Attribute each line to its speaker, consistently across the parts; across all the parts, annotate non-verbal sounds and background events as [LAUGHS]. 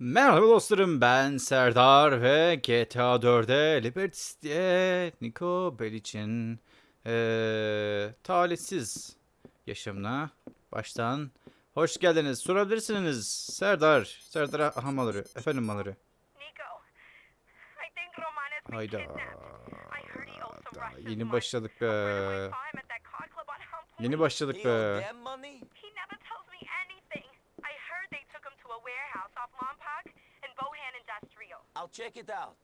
Speaker 1: Merhaba dostlarım ben Serdar ve GTA 4'e Liberty City'ye Niko Belic'in eee talihsiz yaşamına baştan hoş geldiniz. Sorabilirsiniz Serdar. Serdar aha malları. Efendim malları.
Speaker 2: Nico,
Speaker 1: Hayda.
Speaker 2: kidnapped. I heard he owes some
Speaker 1: Daha
Speaker 2: Russians
Speaker 1: Yeni
Speaker 2: money.
Speaker 1: başladık
Speaker 2: A friend of
Speaker 1: be.
Speaker 2: mine saw him at that car club on Hump
Speaker 1: Yeni
Speaker 2: Lane.
Speaker 1: başladık
Speaker 3: They owe
Speaker 1: be.
Speaker 3: them money?
Speaker 2: He never tells me anything. I heard they took him to a warehouse off Lompoc and Bohan Industrial.
Speaker 3: I'll check it out.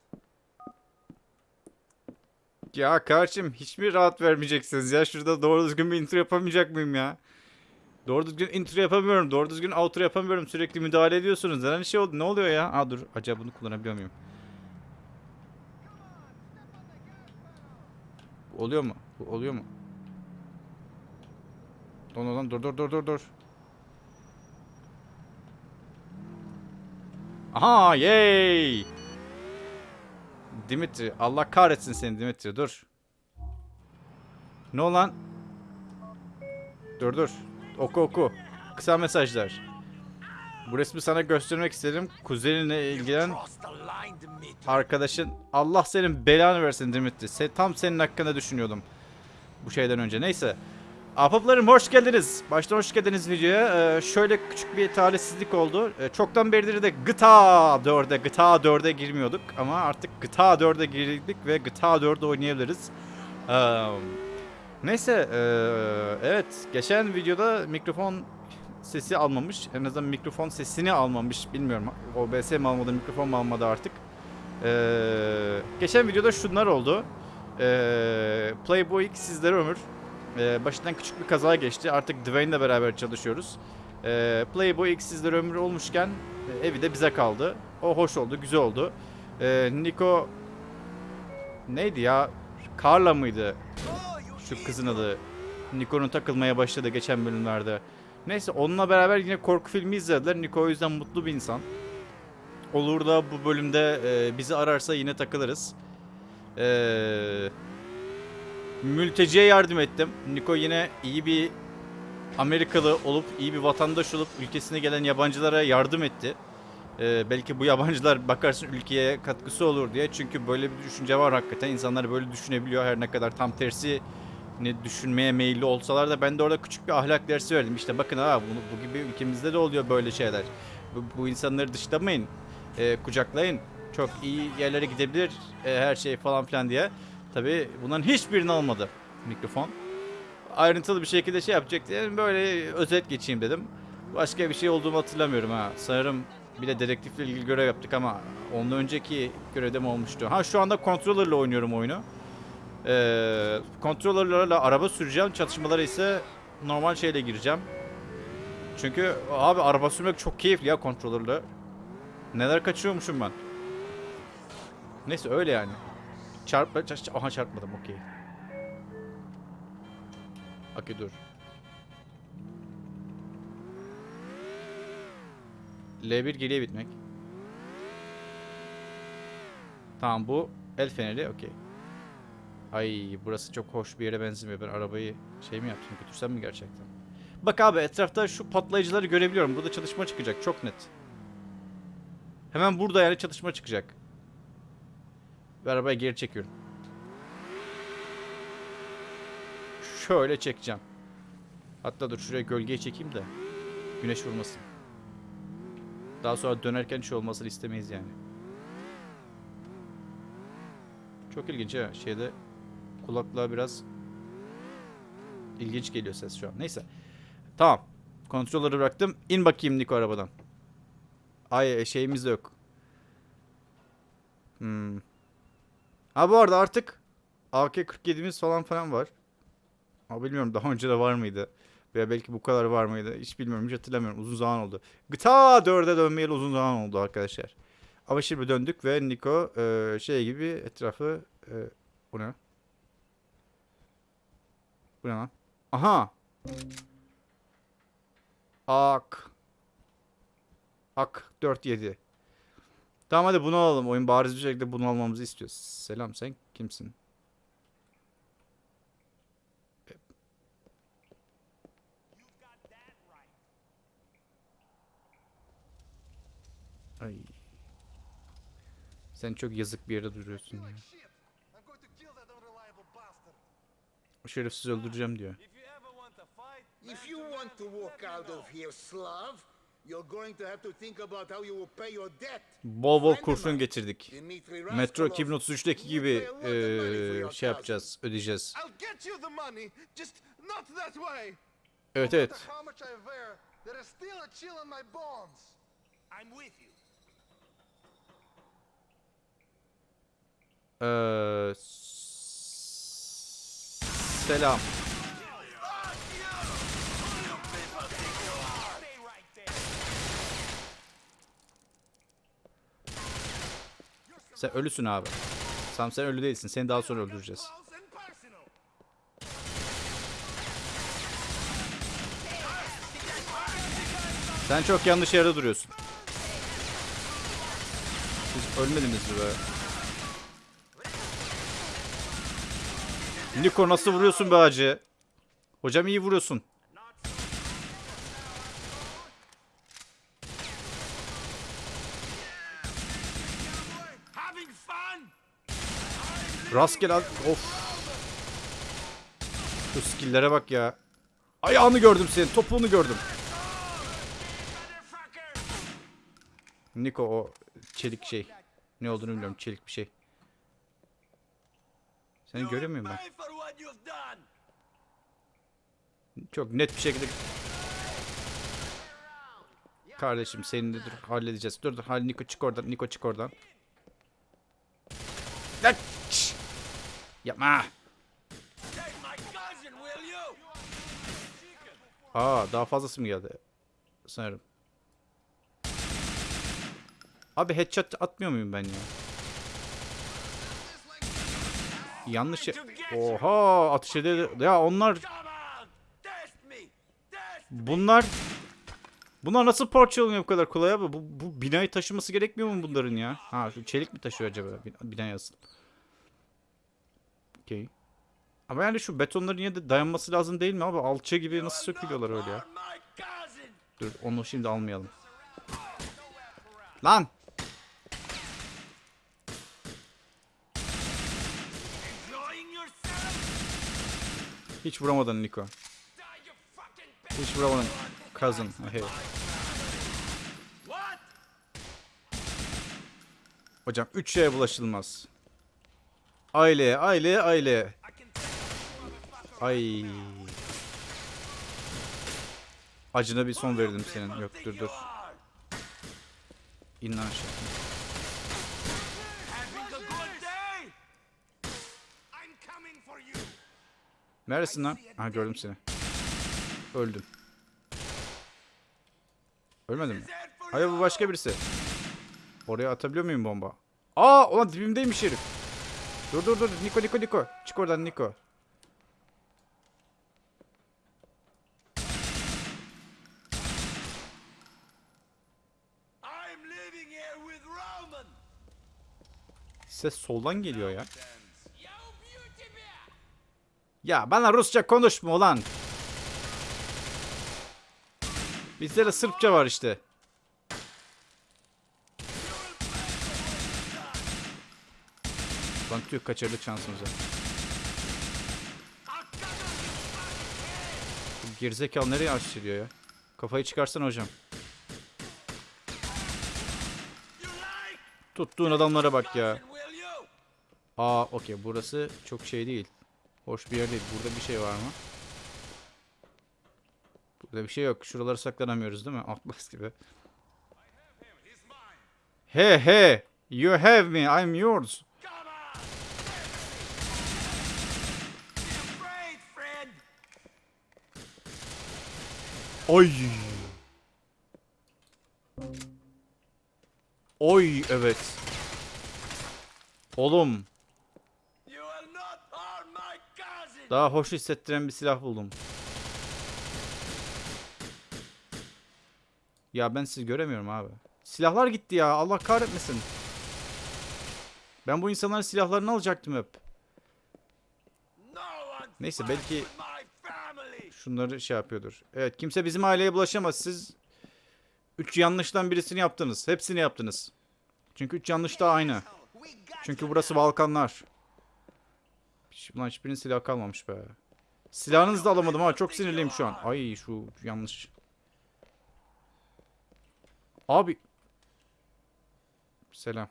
Speaker 1: Ya kardeşim hiç mi rahat vermeyeceksiniz ya? Şurada doğru düzgün bir intro yapamayacak mıyım ya? Doğru düzgün intro yapamıyorum. Doğru düzgün outro yapamıyorum. Sürekli müdahale ediyorsunuz. Neden şey oldu? Ne oluyor ya? Aa dur. Acaba bunu kullanabiliyor muyum? Oluyor mu? Oluyor mu? Lan lan dur dur dur dur dur. Aha yay! Dimitri Allah kahretsin seni Dimitri dur. Ne olan? Dur dur. Oku oku. Kısa mesajlar. Bu resmi sana göstermek istedim. Kuzeninle ilgilen arkadaşın. Allah senin belanı versin Dimitri. Se tam senin hakkında düşünüyordum. Bu şeyden önce. Neyse. Ahbaplarım hoş geldiniz. Baştan hoş geldiniz videoya. Ee, şöyle küçük bir talihsizlik oldu. Ee, çoktan beridir de GTA 4'e, GTA 4'e girmiyorduk. Ama artık GTA 4'e girdik ve GTA 4'de oynayabiliriz. Ee, neyse. ee, evet. Geçen videoda mikrofon sesi almamış. En azından mikrofon sesini almamış. Bilmiyorum. OBS mi almadı, mikrofon mu almadı artık. Ee, geçen videoda şunlar oldu. Ee, Playboy sizlere ömür. Ee, başından küçük bir kaza geçti. Artık Dwayne'le beraber çalışıyoruz. Ee, Playboy X sizlere ömür olmuşken e, evi de bize kaldı. O hoş oldu, güzel oldu. Ee, Nico neydi ya? Carla mıydı? Şu kızın adı. Nico'nun takılmaya başladı geçen bölümlerde. Neyse onunla beraber yine korku filmi izlediler. Nico o yüzden mutlu bir insan. Olur da bu bölümde e, bizi ararsa yine takılırız. Eee mülteciye yardım ettim. Niko yine iyi bir Amerikalı olup, iyi bir vatandaş olup ülkesine gelen yabancılara yardım etti. Ee, belki bu yabancılar bakarsın ülkeye katkısı olur diye. Çünkü böyle bir düşünce var hakikaten. İnsanlar böyle düşünebiliyor her ne kadar tam tersi ne düşünmeye meyilli olsalar da ben de orada küçük bir ahlak dersi verdim. İşte bakın ha bunu, bu gibi ülkemizde de oluyor böyle şeyler. Bu, bu insanları dışlamayın. Ee, kucaklayın. Çok iyi yerlere gidebilir e, her şey falan filan diye. Tabi bunların hiçbirini almadı mikrofon. Ayrıntılı bir şekilde şey yapacak diye böyle özet geçeyim dedim. Başka bir şey olduğumu hatırlamıyorum ha. Sanırım bir de dedektifle ilgili görev yaptık ama ondan önceki görevde mi olmuştu? Ha şu anda controller'la oynuyorum oyunu. Ee, controller'larla araba süreceğim. Çatışmalara ise normal şeyle gireceğim. Çünkü abi araba sürmek çok keyifli ya controller'la. Neler kaçırıyormuşum ben. Neyse öyle yani. Çarpma, çar- aha çarpmadım okey. Okey dur. L1 geriye bitmek. Tamam bu el feneri okey. Ay burası çok hoş bir yere benzemiyor. Ben arabayı şey mi yaptım götürsem mi gerçekten? Bak abi etrafta şu patlayıcıları görebiliyorum. Burada çatışma çıkacak çok net. Hemen burada yani çatışma çıkacak. Ve arabayı geri çekiyorum. Şöyle çekeceğim. Hatta dur şuraya gölgeye çekeyim de güneş vurmasın. Daha sonra dönerken şey olmasını istemeyiz yani. Çok ilginç ha. Şeyde kulaklığa biraz ilginç geliyor ses şu an. Neyse. Tamam. Kontrolleri bıraktım. İn bakayım Niko arabadan. Ay şeyimiz de yok. Hmm. Ha bu arada artık AK-47'miz falan falan var. Ama bilmiyorum daha önce de var mıydı? Veya belki bu kadar var mıydı? Hiç bilmiyorum. Hiç hatırlamıyorum. Uzun zaman oldu. GTA 4'e dönmeyeli uzun zaman oldu arkadaşlar. Ama şimdi döndük ve Niko e, şey gibi etrafı e, bu ne? Bu ne lan? Aha! Ak. Ak 47. Tamam hadi bunu alalım. Oyun bariz bir şekilde bunu almamızı istiyor. Selam sen kimsin? Ay. Sen çok yazık bir yere duruyorsun ya. O şerefsiz öldüreceğim diyor.
Speaker 3: If you want to
Speaker 4: walk out of here, Slav, you're going to have to think about how you will pay your debt.
Speaker 1: Bol bol kurşun.
Speaker 4: Dimitri
Speaker 1: Metro
Speaker 4: Raskolov.
Speaker 1: 2033'teki gibi
Speaker 4: You pay a lot of money for
Speaker 1: eee,
Speaker 4: your
Speaker 1: şey
Speaker 4: cousin.
Speaker 1: yapacağız, ödeyeceğiz.
Speaker 5: I'll get you the money, just not that way.
Speaker 1: Evet
Speaker 5: No
Speaker 1: evet.
Speaker 5: matter how much I wear, there is still a chill in my bones.
Speaker 3: I'm with you.
Speaker 1: Eee, s- selam.
Speaker 3: Stay right there.
Speaker 1: Sen ölüsün abi. Sam sen ölü değilsin. Seni daha sonra öldüreceğiz. Sen çok yanlış yerde duruyorsun. Siz ölmediniz mi be? Niko nasıl vuruyorsun be hacı? Hocam iyi vuruyorsun.
Speaker 3: Having fun?
Speaker 1: Rastgele Of. Şu skill'lere bak ya. Ayağını gördüm senin. Topuğunu gördüm. Niko o çelik şey. Ne olduğunu bilmiyorum. Çelik bir şey. Seni
Speaker 3: will
Speaker 1: ben? Çok net bir şekilde Kardeşim seninle dur halledeceğiz. Dur dur hal Niko çık oradan. Niko çık oradan. Lan! Yapma. Aa daha fazlası mı geldi? Sanırım. Abi headshot atmıyor muyum ben ya? Yanlış ya- Oha atış edildi. Ya onlar bunlar Bunlar nasıl parçalanıyor bu kadar kolay abi? Bu, bu binayı taşıması gerekmiyor mu bunların ya? Ha çelik mi taşıyor acaba bin- binayı asıl? Okey. Ama yani şu betonların yine de dayanması lazım değil mi abi? Alça gibi nasıl sökülüyorlar öyle ya? Dur onu şimdi almayalım. Lan! Hiç vuramadın Niko. Hiç vuramadın. Cousin. Hey.
Speaker 3: What?
Speaker 1: Hocam 3 şeye bulaşılmaz. Aile, aile, aile. Ay. Acına bir son verdim senin. Yok dur dur. İn lan aşağı. Neredesin lan? Ha gördüm seni. Öldüm. Ölmedin mi? Hayır bu başka birisi. Oraya atabiliyor muyum bomba? Aa ulan dibimdeymiş herif. Dur dur dur Niko Niko Niko. Çık oradan Niko. Ses soldan geliyor ya. Ya bana Rusça konuşma ulan. Bizde de Sırpça var işte. Lan tüh kaçırdık şansımızı. Bu gerizekalı nereye açılıyor ya? Kafayı çıkarsana hocam. Tuttuğun adamlara bak ya. Aa okey burası çok şey değil. Hoş bir yer değil. Burada bir şey var mı? Burada bir şey yok. Şuraları saklanamıyoruz değil mi? [LAUGHS] Atlas gibi. He he. You have me. I'm yours.
Speaker 3: Come on! Be afraid, friend!
Speaker 1: Oy. Oy evet. Oğlum daha hoş hissettiren bir silah buldum. Ya ben sizi göremiyorum abi. Silahlar gitti ya. Allah kahretmesin. Ben bu insanların silahlarını alacaktım hep. Neyse, belki-! Şunları şey yapıyordur. Evet kimse bizim aileye bulaşamaz. Siz Üç yanlıştan birisini yaptınız. Hepsini yaptınız. Çünkü üç yanlış da aynı. Çünkü burası Balkanlar. Ulan hiçbirinin silahı kalmamış be. Silahınızı da alamadım ama çok sinirliyim şu an. Ay şu yanlış. Abi. Selam.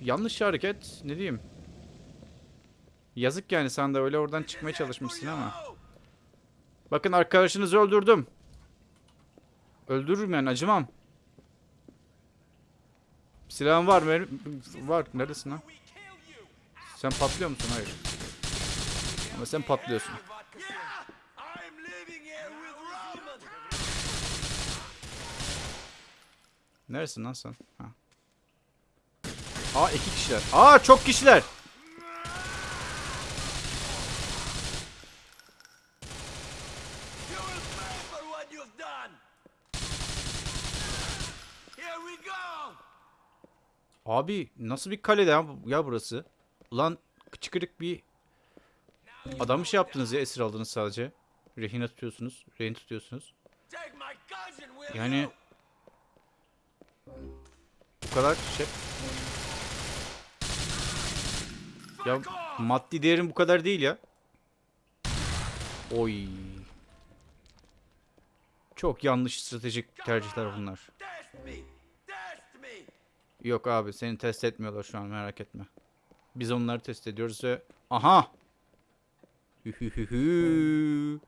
Speaker 1: Yanlış hareket. Ne diyeyim? Yazık yani sen de öyle oradan çıkmaya çalışmışsın ama. Bakın arkadaşınızı öldürdüm. Öldürürüm yani acımam. Silahın var mı? Var. Neredesin lan? Sen patlıyor musun? Hayır. Ama sen patlıyorsun. Neresin lan sen? Ha. Aa iki kişiler. Aa çok kişiler.
Speaker 3: You will pay for what you've done! Here we go!
Speaker 1: Abi nasıl bir kale ya, ya burası? Ulan çıkırık bir adamı şey yaptınız ya esir aldınız sadece. Rehine tutuyorsunuz. Rehin tutuyorsunuz. Yani bu kadar şey. Ya maddi değerim bu kadar değil ya. Oy. Çok yanlış stratejik tercihler bunlar. Yok abi seni test etmiyorlar şu an merak etme. Biz onları test ediyoruz ve... Aha! Hühühühü.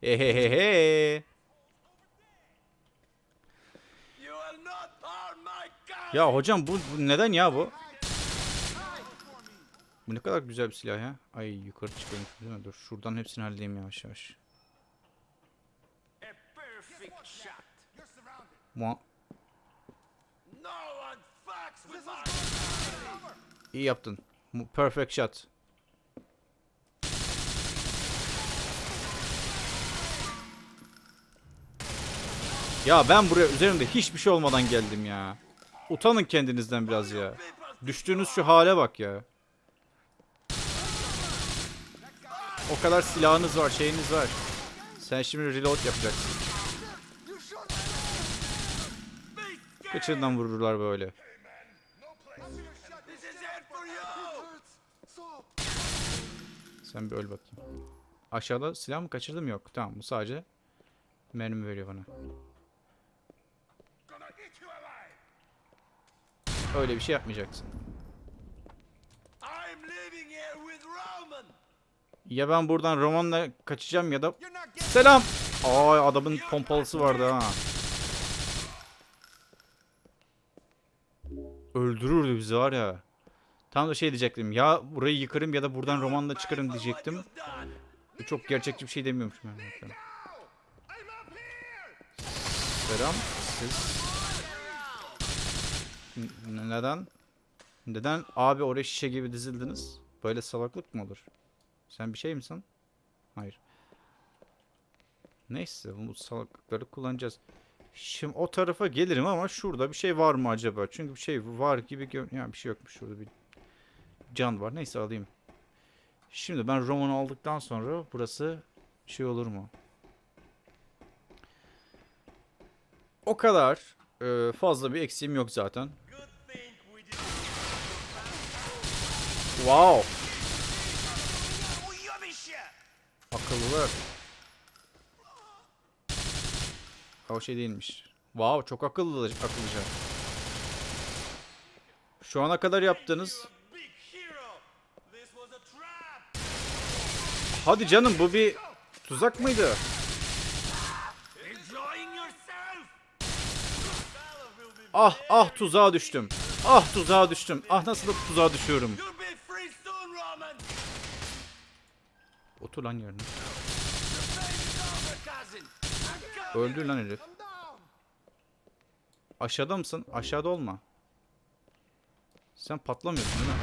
Speaker 3: Cousin!
Speaker 1: Ya hocam bu, bu neden ya bu? Bu ne kadar güzel bir silah ya. Ay yukarı çıkıyorum değil mi? Dur şuradan hepsini halledeyim yavaş yavaş. Mu
Speaker 3: No one fucks with my...
Speaker 1: iyi yaptın. Perfect shot. Ya ben buraya üzerimde hiçbir şey olmadan geldim ya. Utanın kendinizden biraz ya. Düştüğünüz şu hale bak ya. O kadar silahınız var, şeyiniz var. Sen şimdi reload yapacaksın. Kıçından vururlar böyle.
Speaker 3: This is it for you!
Speaker 1: Sen bir öl bakayım. Aşağıda silah mı kaçırdım yok. Tamam bu sadece mermi veriyor bana. Öyle bir şey yapmayacaksın. Ya ben buradan romanla kaçacağım ya da... Selam! Ay adamın pompalısı vardı ha. Öldürürdü bizi var ya. Tam da şey diyecektim. Ya burayı yıkarım ya da buradan romanla çıkarım diyecektim. Çok gerçekçi bir şey demiyormuşum yani. Selam. Siz... Neden? Neden abi oraya şişe gibi dizildiniz? Böyle salaklık mı olur? Sen bir şey misin? Hayır. Neyse bu salaklıkları kullanacağız. Şimdi o tarafa gelirim ama şurada bir şey var mı acaba? Çünkü bir şey var gibi gör... Ya bir şey yokmuş şurada bir can var. Neyse alayım. Şimdi ben romanı aldıktan sonra burası şey olur mu? O kadar e, fazla bir eksiğim yok zaten. Wow. Akıllılar. O şey değilmiş. Wow çok akıllı akıllıca. Şu ana kadar yaptığınız...
Speaker 3: Big hero! This was a trap!
Speaker 1: Hadi canım bu bir tuzak mıydı? Ah ah tuzağa düştüm. Ah tuzağa düştüm. Ah nasıl da tuzağa düşüyorum. Otur lan yerine.
Speaker 3: Baby's over, cousin! I'm coming!
Speaker 1: Öldü lan herif. Aşağıda mısın? Aşağıda olma. Sen patlamıyorsun değil mi?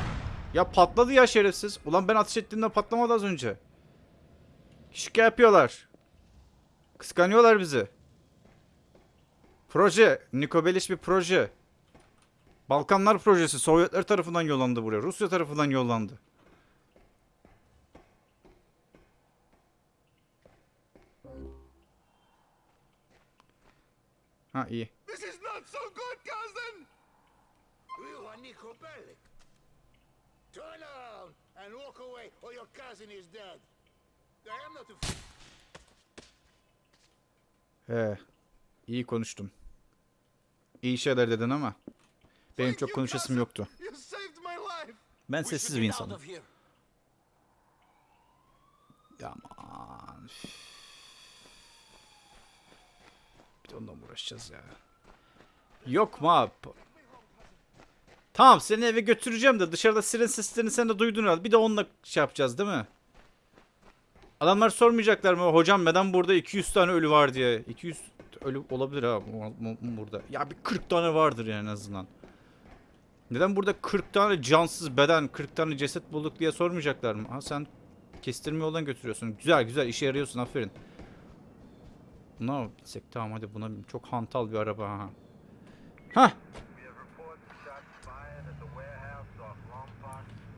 Speaker 1: Ya patladı ya şerefsiz. Ulan ben ateş ettiğimde patlamadı az önce. Şike yapıyorlar. Kıskanıyorlar bizi. Proje. Niko Beliş bir proje. Balkanlar projesi. Sovyetler tarafından yollandı buraya. Rusya tarafından yollandı. Ha iyi.
Speaker 3: This is not so good, cousin!
Speaker 4: You are Nico. Turn around and walk away, or your cousin is dead.
Speaker 1: He. İyi konuştun. İyi şeyler dedin ama benim çok konuşasım yoktu. Ben sessiz bir insanım.
Speaker 6: of here.
Speaker 1: Aman. üf. Bir de mı uğraşacağız ya? Yok mu abi? Tamam seni eve götüreceğim de dışarıda siren seslerini sen de duydun herhalde. Bir de onunla şey yapacağız değil mi? Adamlar sormayacaklar mı? Hocam neden burada 200 tane ölü var diye. 200 ölü olabilir ha bu- bu- burada. Ya bir 40 tane vardır yani en azından. Neden burada 40 tane cansız beden, 40 tane ceset bulduk diye sormayacaklar mı? Ha sen kestirme yoldan götürüyorsun. Güzel güzel işe yarıyorsun aferin. Buna binsek? Tamam hadi buna. Çok hantal bir araba ha. Hah.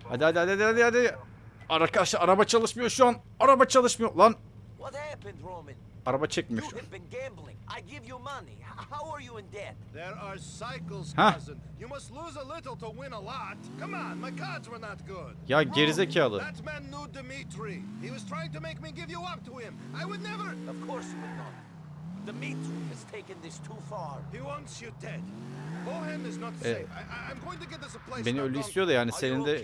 Speaker 1: Hadi hadi hadi hadi hadi. Arkadaşlar araba çalışmıyor şu an. Araba çalışmıyor lan. Araba çekmiyor
Speaker 6: You
Speaker 1: şu an.
Speaker 6: have been gambling. I give you money. H- How are you in debt?
Speaker 3: There are cycles,
Speaker 1: Huh?
Speaker 3: cousin. You must lose a little to win a lot. Come on, my cards were not good.
Speaker 1: Ya gerizekalı.
Speaker 3: That man knew Dimitri. He was trying to make me give you up to him. I would never.
Speaker 6: Of course you would not. Dimitri has taken this too far.
Speaker 3: He wants you dead. Bohan is not safe. I'm going to get us a place.
Speaker 1: Beni ölü istiyor da yani
Speaker 6: Are
Speaker 1: senin de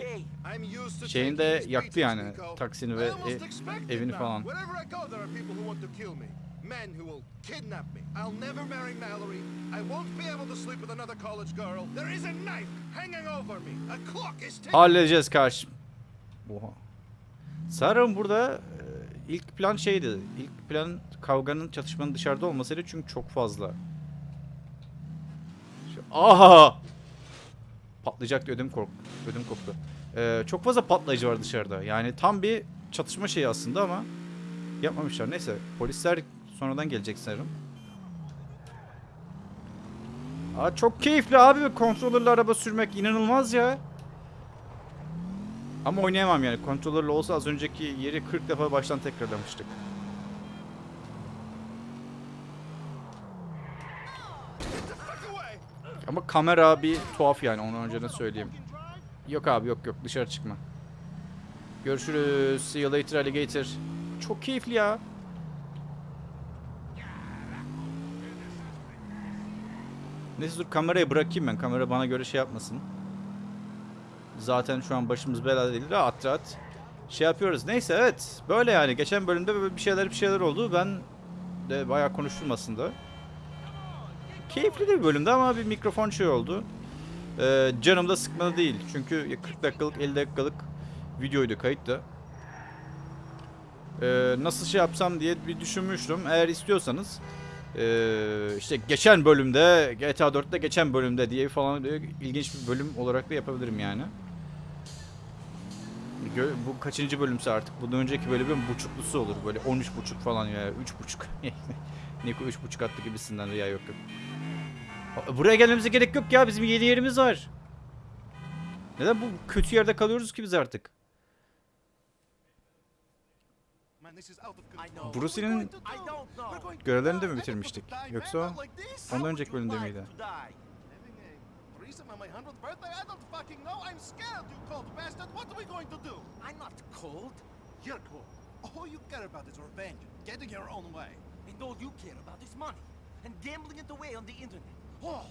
Speaker 1: şeyini de yaktı yani. Taksini
Speaker 3: I
Speaker 1: ve e- evini falan.
Speaker 3: Wherever I go, there are people who want to kill me. Men who will kidnap me. I'll never marry Mallory. I won't be able to sleep with another college girl. There is a knife hanging over me. A clock is ticking.
Speaker 1: Halledeceğiz karşı. Oha. Sanırım burada ilk plan şeydi. İlk plan kavganın çatışmanın dışarıda olmasıydı çünkü çok fazla. Aha! Patlayacaktı ödüm kork ödüm koptu. Ee, çok fazla patlayıcı var dışarıda. Yani tam bir çatışma şeyi aslında ama yapmamışlar. Neyse polisler sonradan gelecek sanırım. Aa, çok keyifli abi kontrolörle araba sürmek inanılmaz ya. Ama oynayamam yani. Kontrolörle olsa az önceki yeri 40 defa baştan tekrarlamıştık. Ama kamera bir tuhaf yani onu önceden söyleyeyim. Yok abi yok yok dışarı çıkma. Görüşürüz. See you later alligator. Çok keyifli ya. Neyse dur kamerayı bırakayım ben. Kamera bana göre şey yapmasın. Zaten şu an başımız belada değil. Rahat rahat şey yapıyoruz. Neyse evet. Böyle yani. Geçen bölümde bir şeyler bir şeyler oldu. Ben de bayağı konuştum aslında. Keyifli bir bölümdü ama bir mikrofon şey oldu. Ee, canım da sıkmadı değil. Çünkü 40 dakikalık 50 dakikalık videoydu kayıttı. Ee, nasıl şey yapsam diye bir düşünmüştüm. Eğer istiyorsanız ee, işte geçen bölümde GTA 4'te geçen bölümde diye falan böyle ilginç bir bölüm olarak da yapabilirim yani. Bu kaçıncı bölümse artık. Bundan önceki bölümün buçuklusu olur. Böyle 13 buçuk falan ya. 3 buçuk. [LAUGHS] Niko 3 buçuk attı gibisinden de ya yok yok. Buraya gelmemize gerek yok ya. Bizim yeni yerimiz var. Neden bu kötü yerde kalıyoruz ki biz artık? Bruce'nin görevlerini de mi bitirmiştik? Yoksa ondan önceki bölümde miydi?
Speaker 3: On my 100th birthday? I don't fucking know. I'm scared, you cold bastard. What are we going to do?
Speaker 6: I'm not cold.
Speaker 3: You're cold. All you care about is revenge, getting your own way.
Speaker 6: And all you care about is money. And gambling it away on the internet. Oh,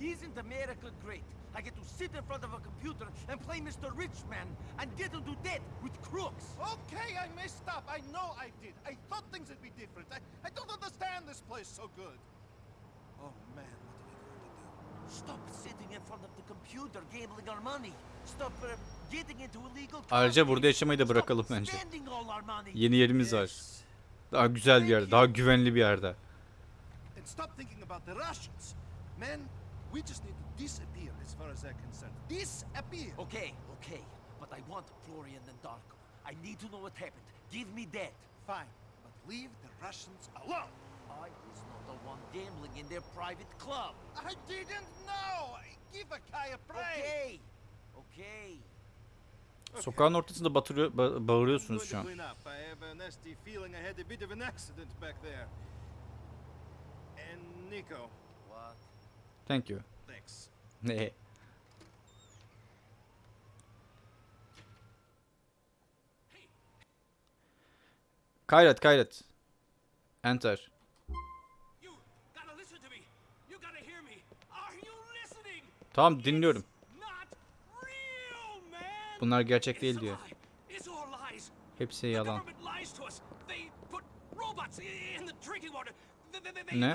Speaker 6: isn't America great? I get to sit in front of a computer and play Mr. Rich Man and get into debt with crooks.
Speaker 3: Okay, I messed up. I know I did. I thought things would be different. I, I don't understand this place so good. Oh man,
Speaker 1: Ayrıca burada yaşamayı da
Speaker 6: Stop
Speaker 1: bırakalım bence. Yeni yerimiz var. Daha güzel bir yerde, daha güvenli bir yerde.
Speaker 3: And stop thinking about the Russians. Man, we just need to disappear as far as they're concerned. Disappear!
Speaker 6: Okay, okay. But I want Florian and Darko. I need to know what happened. Give me that.
Speaker 3: Fine, but leave the Russians alone.
Speaker 6: I was one gambling in their private club.
Speaker 3: I didn't know! Give a guy a break!
Speaker 6: Okay. Okay.
Speaker 1: Sokağın ortasında batırıyor, ba- bağırıyorsunuz şu an. Thank you.
Speaker 3: Thanks.
Speaker 1: Ne? Kayret kayret. Enter. Tamam dinliyorum. Bunlar gerçek değil diyor. Hepsi yalan. Ne?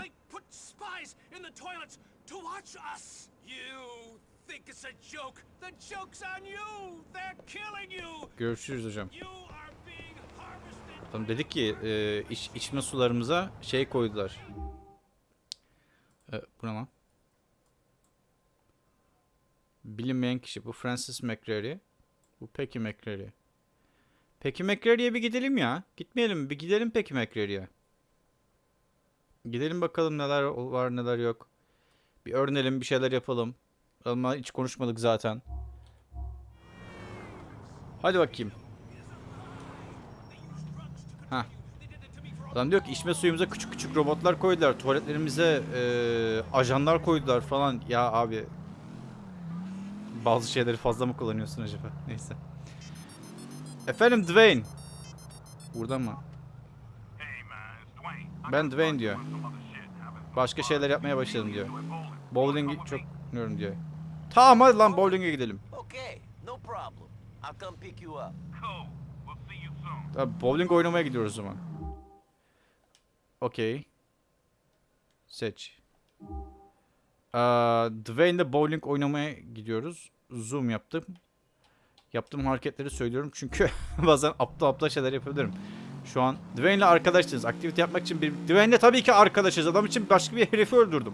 Speaker 1: Görüşürüz hocam. Tamam dedi ki e, iç, içme sularımıza şey koydular. E, bu ne lan? Bilinmeyen kişi. Bu Francis McCreary. Bu Peggy McCreary. Peggy McCreary'e bir gidelim ya. Gitmeyelim? Bir gidelim Peggy McCreary'e. Gidelim bakalım neler var neler yok. Bir öğrenelim bir şeyler yapalım. Ama hiç konuşmadık zaten. Hadi bakayım. Ha. Adam diyor ki içme suyumuza küçük küçük robotlar koydular. Tuvaletlerimize eee, ajanlar koydular falan. Ya abi. Bazı şeyleri fazla mı kullanıyorsun acaba? Neyse. Efendim Dwayne. Burada mı? Ben Dwayne diyor. Başka şeyler yapmaya başladım diyor. Bowling'i çok bilmiyorum diyor. Tamam hadi lan bowling'e gidelim. Tabii bowling oynamaya gidiyoruz o zaman. Okey. Seç. Aa, Dwayne'le bowling oynamaya gidiyoruz. Zoom yaptım. Yaptığım hareketleri söylüyorum çünkü [LAUGHS] bazen aptal aptal şeyler yapabilirim. Şu an Dwayne'le arkadaşız. Aktivite yapmak için bir... Dwayne'le tabii ki arkadaşız. Adam için başka bir herifi öldürdüm.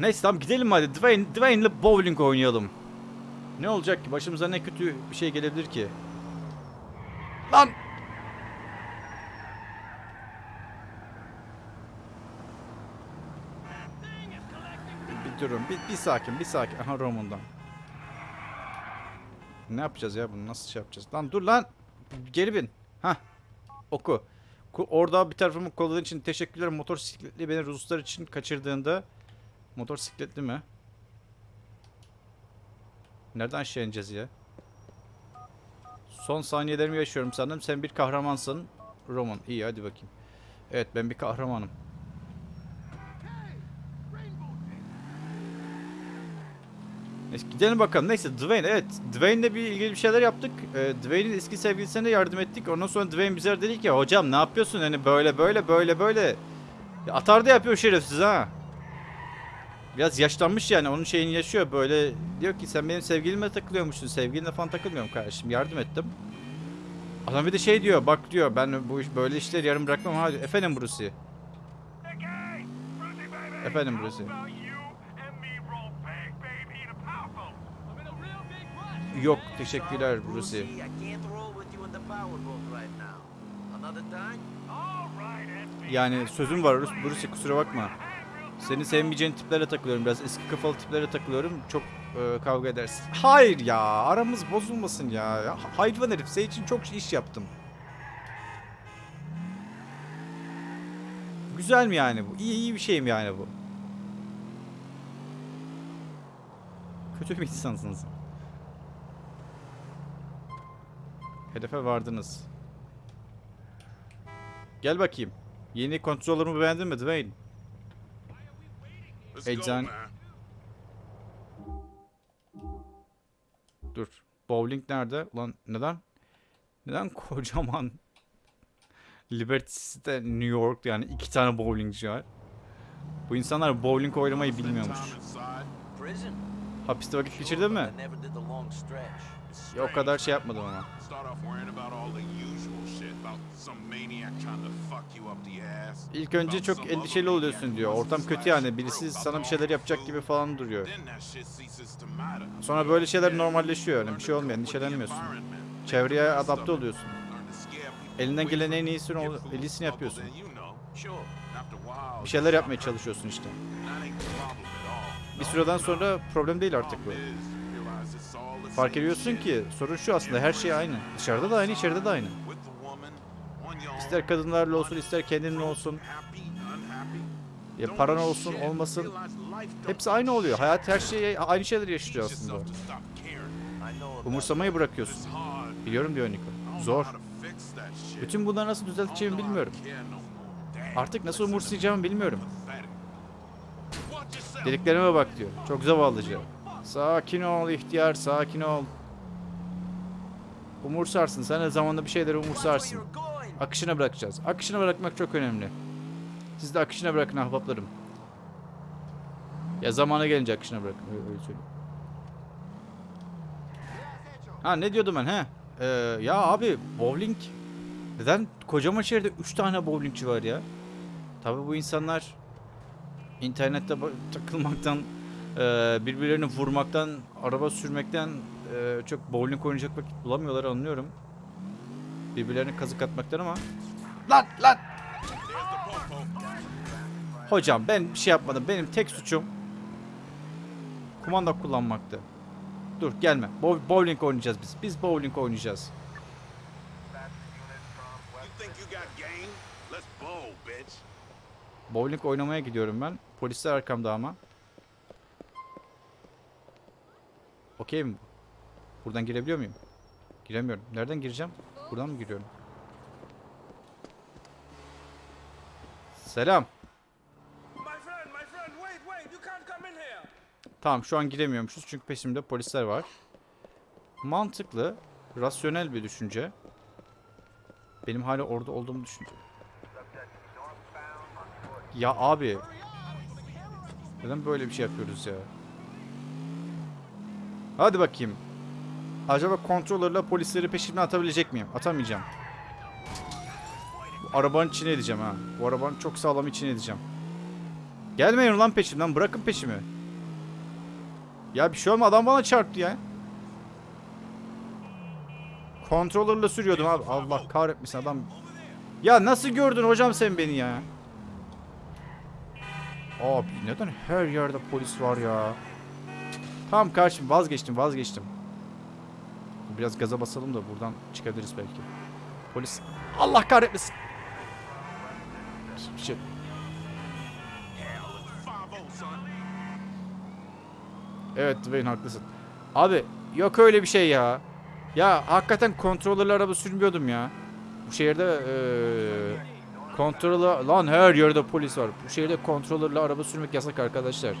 Speaker 1: Neyse tamam gidelim hadi. Dwayne, Dwayne'le bowling oynayalım. Ne olacak ki? Başımıza ne kötü bir şey gelebilir ki? Lan! Bir durun. Bir, bir sakin, bir sakin. Aha Roman'dan. Ne yapacağız ya bunu? Nasıl şey yapacağız? Lan dur lan! Geri bin. Hah. Oku. Ku- Orada bir tarafımı kolladığın için teşekkürler. Motosikletli beni Ruslar için kaçırdığında motosikletli mi? Nereden aşağı ineceğiz ya? Son saniyelerimi yaşıyorum sanırım. Sen bir kahramansın. Roman. İyi hadi bakayım. Evet ben bir kahramanım. Gidelim bakalım. Neyse Dwayne evet. Dwayne'le bir ilgili bir şeyler yaptık. Ee, Dwayne'in eski sevgilisine de yardım ettik. Ondan sonra Dwayne bize dedi ki hocam ne yapıyorsun hani böyle böyle böyle böyle. Ya, atar da yapıyor şerefsiz ha. Biraz yaşlanmış yani onun şeyini yaşıyor böyle diyor ki sen benim sevgilimle takılıyormuşsun sevgilinle falan takılmıyorum kardeşim yardım ettim. Adam bir de şey diyor bak diyor ben bu iş böyle işleri yarım bırakmam hadi efendim Brucey. Efendim Brucey. Yok teşekkürler Brucey.
Speaker 7: Brucey, I can't roll with you in the powerboat right now. Another time?
Speaker 1: Yani sözüm var Brucey kusura bakma. Seni sevmeyeceğin tiplere takılıyorum biraz eski kafalı tiplere takılıyorum çok e, kavga edersin. Hayır ya aramız bozulmasın ya hayvan herif senin için çok iş yaptım. Güzel mi yani bu? İyi iyi bir şey mi yani bu? Kötü bir insansınız. Hedefe vardınız. Gel bakayım. Yeni kontrolörümü beğendin mi Dwayne?
Speaker 3: Man.
Speaker 1: Dur. Bowling nerede? Ulan neden? Neden [LAUGHS] kocaman Liberty City'de New York yani iki tane bowlingci var. Bu insanlar bowling oynamayı bilmiyormuş. Hapiste vakit geçirdin mi? Ya o kadar şey yapmadım ama. İlk önce çok endişeli oluyorsun diyor. Ortam kötü yani. Birisi sana bir şeyler yapacak gibi falan duruyor. Sonra böyle şeyler normalleşiyor yani. Bir şey olmuyor. Endişelenmiyorsun. Çevreye adapte oluyorsun. Elinden gelen en iyisini,
Speaker 3: food
Speaker 1: iyisini yapıyorsun. Bir şeyler yapmaya çalışıyorsun işte. Bir süreden sonra problem değil artık bu. Fark ediyorsun ki sorun şu aslında her şey aynı. Dışarıda da aynı, içeride de aynı. İster kadınlarla olsun, ister kendinle olsun. Ya paran olsun olmasın hepsi aynı oluyor. Hayat her şey aynı şeyleri yaşıyor aslında. Umursamayı bırakıyorsun. Biliyorum diyor Niko. Zor. Bütün bunları nasıl düzelteceğimi bilmiyorum. Artık nasıl umursayacağımı bilmiyorum. Dediklerime bak diyor. Çok zavallıca. Sakin ol ihtiyar, sakin ol. Umursarsın. Sen de zamanla bir şeyleri umursarsın. Akışına bırakacağız. Akışına bırakmak çok önemli. Siz de akışına bırakın ahbaplarım. Ya zamana gelince akışına bırakın. Öyle, öyle söyleyeyim. Ha ne diyordum ben he? Ee, ya abi bowling neden kocaman şehirde 3 tane bowlingçi var ya? Tabii bu insanlar internette takılmaktan, birbirlerini vurmaktan, araba sürmekten e, çok bowling oynayacak vakit bulamıyorlar anlıyorum. Birbirlerine kazık atmaktan ama Lan lan! Hocam ben bir şey yapmadım. Benim tek suçum kumanda kullanmaktı. Dur gelme. Bow- bowling oynayacağız biz. Biz bowling oynayacağız. Bowling oynamaya gidiyorum ben. Polisler arkamda ama. Okey mi bu? Buradan girebiliyor muyum? Giremiyorum. Nereden gireceğim? Buradan mı giriyorum? Selam. Tamam şu an giremiyormuşuz çünkü peşimde polisler var. Mantıklı, rasyonel bir düşünce. Benim hala orada olduğumu düşünce. Ya abi. Neden böyle bir şey yapıyoruz ya? Hadi bakayım. Acaba kontrolörle polisleri peşimden atabilecek miyim? Atamayacağım. Bu arabanın içine edeceğim ha. Bu arabanın çok sağlam içine edeceğim. Gelmeyin lan peşimden. Bırakın peşimi. Ya bir şey olma adam bana çarptı ya. Kontrolörle sürüyordum abi. Allah kahretmesin adam. Ya nasıl gördün hocam sen beni ya? Abi neden her yerde polis var ya? Tamam kardeşim vazgeçtim vazgeçtim. Biraz gaza basalım da buradan çıkabiliriz belki. Polis. Allah kahretmesin. Şey. Evet Dwayne haklısın. Abi yok öyle bir şey ya. Ya hakikaten kontrolörlü araba sürmüyordum ya. Bu şehirde eee kontrolü lan her yerde polis var. Bu şehirde kontrolörlü araba sürmek yasak arkadaşlar.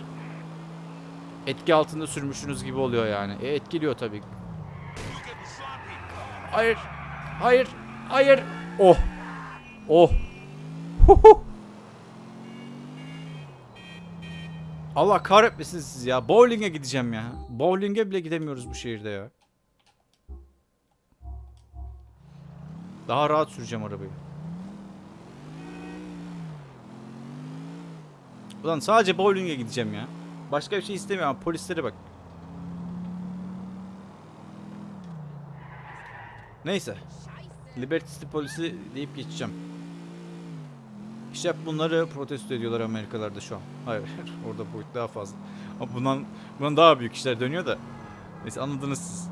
Speaker 1: Etki altında sürmüşsünüz gibi oluyor yani. E etkiliyor tabii. Hayır. Hayır. Hayır. Oh. Oh. Huhu. Allah kahretmesin siz ya. Bowling'e gideceğim ya. Bowling'e bile gidemiyoruz bu şehirde ya. Daha rahat süreceğim arabayı. Ulan sadece bowling'e gideceğim ya. Başka bir şey istemiyorum. Polislere bak. Neyse. Liberty City polisi deyip geçeceğim. İşte bunları protesto ediyorlar Amerikalarda şu an. Hayır, [LAUGHS] orada boyut daha fazla. Ama bundan, bundan daha büyük işler dönüyor da. Neyse anladınız siz.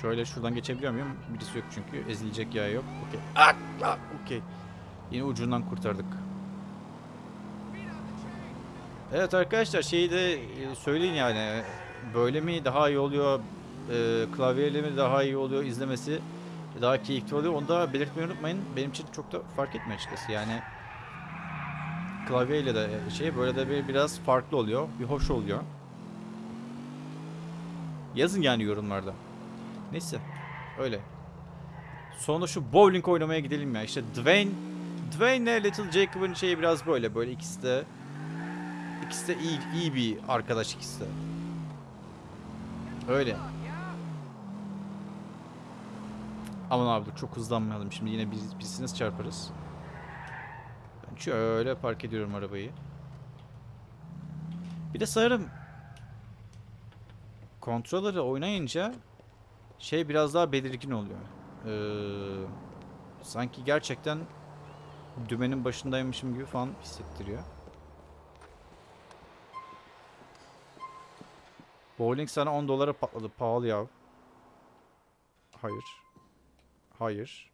Speaker 1: Şöyle şuradan geçebiliyor muyum? Birisi yok çünkü. Ezilecek yer yok. Okey. Ah, ah, Okey. Yine ucundan kurtardık. Evet arkadaşlar şeyi de e, söyleyin yani. Böyle mi daha iyi oluyor? E, klavyeyle mi daha iyi oluyor izlemesi? Daha keyifli oluyor. Onu da belirtmeyi unutmayın. Benim için çok da fark etmiyor açıkçası. Yani klavyeyle de şey böyle de bir biraz farklı oluyor. Bir hoş oluyor. Yazın yani yorumlarda. Neyse. Öyle. Sonra şu bowling oynamaya gidelim ya. İşte Dwayne Dwayne ile Little Jacob'ın şeyi biraz böyle. Böyle ikisi de ikisi de iyi, iyi bir arkadaş ikisi de. Öyle. Aman abi dur çok hızlanmayalım. Şimdi yine biz, birisine çarparız. Ben şöyle park ediyorum arabayı. Bir de sanırım kontrolleri oynayınca şey biraz daha belirgin oluyor. Ee, sanki gerçekten dümenin başındaymışım gibi falan hissettiriyor. Bowling sana 10 dolara patladı. Pahalı ya. Hayır. Hayır.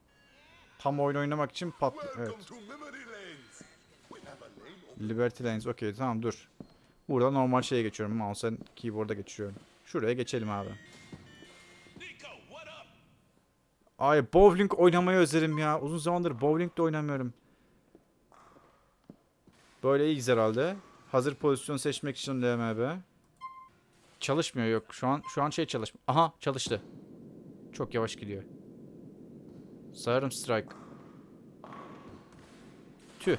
Speaker 1: Tam oyun oynamak için pat... Evet. Liberty Lanes. Okey tamam dur. Burada normal şeye geçiyorum. Mouse'en keyboard'a geçiyorum. Şuraya geçelim abi. Ay bowling oynamayı özledim ya. Uzun zamandır bowling de oynamıyorum. Böyle iyiyiz herhalde. Hazır pozisyon seçmek için LMB. Çalışmıyor yok. Şu an şu an şey çalışmıyor. Aha çalıştı. Çok yavaş gidiyor. Sayarım strike. Tüh.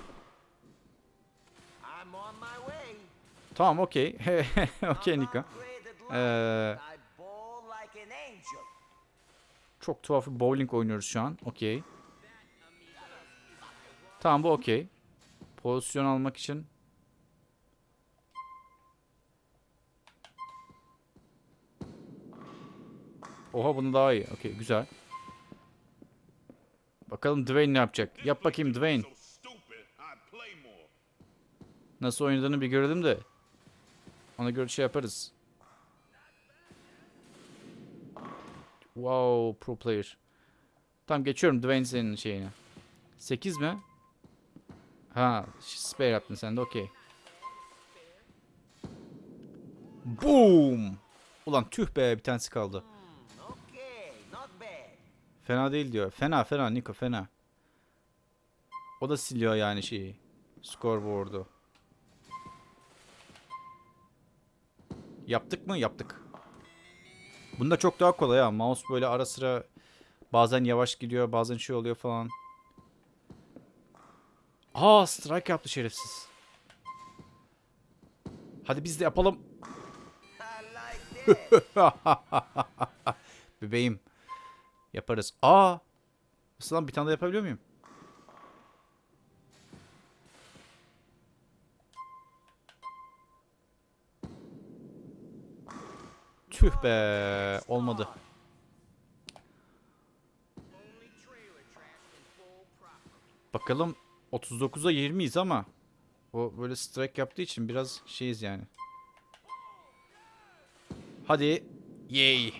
Speaker 1: Tamam okey. [LAUGHS] okey.
Speaker 7: Upgraded
Speaker 1: Ee, çok tuhaf bir bowling oynuyoruz şu an. Okey. Tamam bu okey. Pozisyon almak için. Oha bunu daha iyi. Okey güzel. Bakalım Dwayne ne yapacak? Yap bakayım Dwayne. Nasıl oynadığını bir görelim de. Ona göre şey yaparız. Wow, pro player. Tamam geçiyorum Dwayne senin şeyine. 8 mi? Ha, spare yaptın sen de okey. Boom! Ulan tüh be bir tanesi kaldı. Fena değil diyor. Fena fena Niko fena. O da siliyor yani şeyi. Scoreboard'u. Yaptık mı? Yaptık. Bunda çok daha kolay ha. Mouse böyle ara sıra bazen yavaş gidiyor, bazen şey oluyor falan. Aa, strike yaptı şerefsiz. Hadi biz de yapalım. [LAUGHS] Bebeğim. Yaparız. Aa! Nasıl lan bir tane daha yapabiliyor muyum? Tüh be. Olmadı. Bakalım 39'a 20'yiz ama o böyle strike yaptığı için biraz şeyiz yani. Hadi. Yay.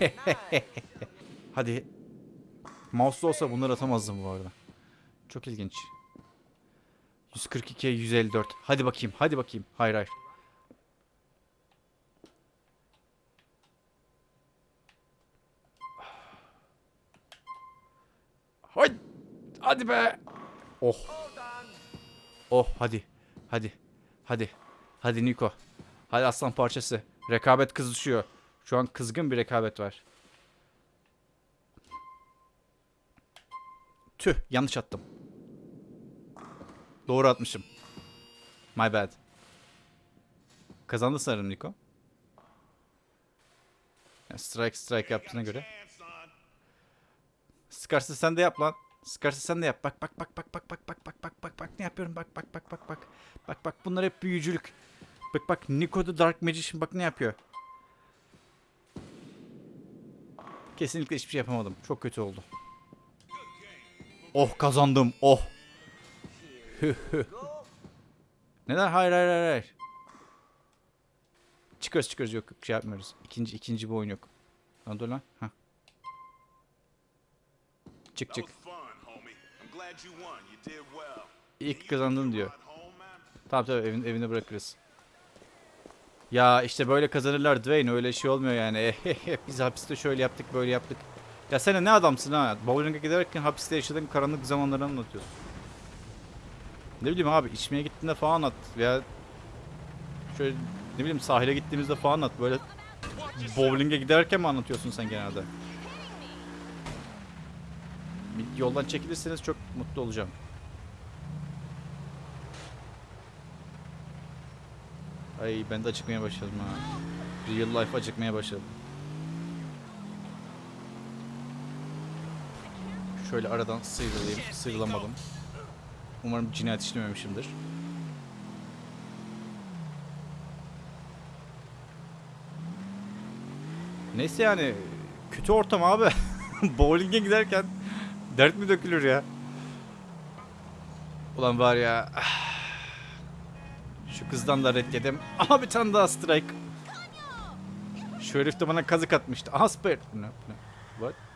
Speaker 1: [LAUGHS] Hadi. Mouse'da olsa bunları atamazdım bu arada. Çok ilginç. 142'ye 154. Hadi bakayım. Hadi bakayım. Hayır hayır. Hadi. Hadi be. Oh. Oh hadi. Hadi. Hadi. Hadi Niko. Hadi aslan parçası. Rekabet kızışıyor. Şu an kızgın bir rekabet var. Tüh yanlış attım. Doğru atmışım. My bad. Kazandı sanırım Niko. Ya strike strike yaptığına göre. Scars'ı sen de yap lan. Scars'ı sen de yap. Bak bak bak bak bak bak bak bak bak bak bak ne yapıyorum bak bak bak bak bak. Bak bak bunlar hep büyücülük. Bak bak Nico the Dark Magician bak ne yapıyor. Kesinlikle hiçbir şey yapamadım. Çok kötü oldu. Oh kazandım. Oh. [LAUGHS] Neden? Hayır hayır hayır. hayır. Çıkarız çıkarız yok şey yapmıyoruz. İkinci ikinci bir oyun yok. Lan dur lan. Hah. Çık çık. İlk kazandın diyor. Tamam tabii evin, evine bırakırız. Ya işte böyle kazanırlar Dwayne öyle şey olmuyor yani. [LAUGHS] Biz hapiste şöyle yaptık böyle yaptık. Ya sen ne adamsın ha? Bowling'e giderken hapiste yaşadığın karanlık zamanları anlatıyorsun. Ne bileyim abi içmeye gittiğinde falan at veya şöyle ne bileyim sahile gittiğimizde falan at böyle bowling'e giderken mi anlatıyorsun sen genelde? Bir yoldan çekilirseniz çok mutlu olacağım. Ay ben de acıkmaya başladım ha. Real life acıkmaya başladım. Şöyle aradan sıyrılayım. Sıyrılamadım. Umarım cinayet işlememişimdir. Neyse yani kötü ortam abi. [LAUGHS] Bowling'e giderken dert mi dökülür ya? Ulan var ya. [SIGHS] Şu kızdan da red yedim. Aha bir tane daha strike. Şu herif de bana kazık atmıştı. Aha spare. What?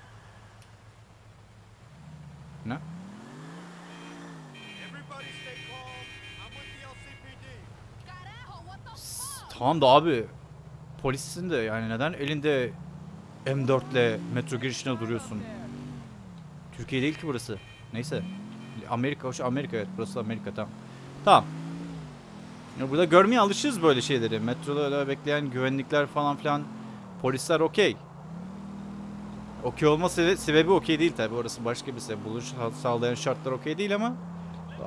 Speaker 1: Ne? Tamam da abi polissin de yani neden elinde M4 ile metro girişine duruyorsun? Türkiye değil ki burası. Neyse. Amerika, hoş Amerika evet burası Amerika tamam. Tamam. Ya burada görmeye alışırız böyle şeyleri. Metroda bekleyen güvenlikler falan filan. Polisler okey. Okey olma sebe- sebebi okey değil tabi. Orası başka bir sebep. Buluş sağlayan şartlar okey değil ama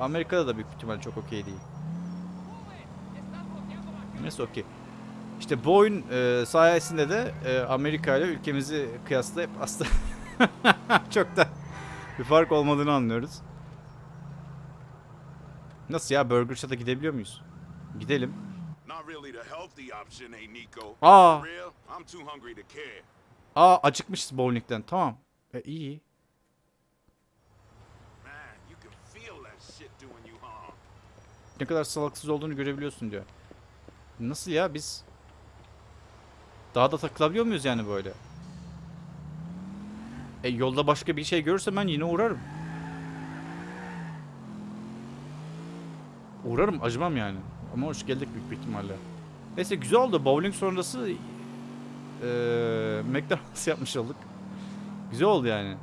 Speaker 1: Amerika'da da büyük ihtimal çok okey değil. Neyse okey. İşte bu oyun e, sayesinde de e, Amerika ile ülkemizi kıyaslayıp aslında [LAUGHS] çok da bir fark olmadığını anlıyoruz. Nasıl ya Burger Shot'a gidebiliyor muyuz? Gidelim. Aa, Aa acıkmışız bowling'den. Tamam. E, iyi. Ne kadar salaksız olduğunu görebiliyorsun diyor. Nasıl ya biz daha da takılabiliyor muyuz yani böyle? E yolda başka bir şey görürsem ben yine uğrarım. Uğrarım acımam yani. Ama hoş geldik büyük bir ihtimalle. Neyse güzel oldu. Bowling sonrası eee McDonald's [LAUGHS] yapmış olduk. Güzel oldu yani.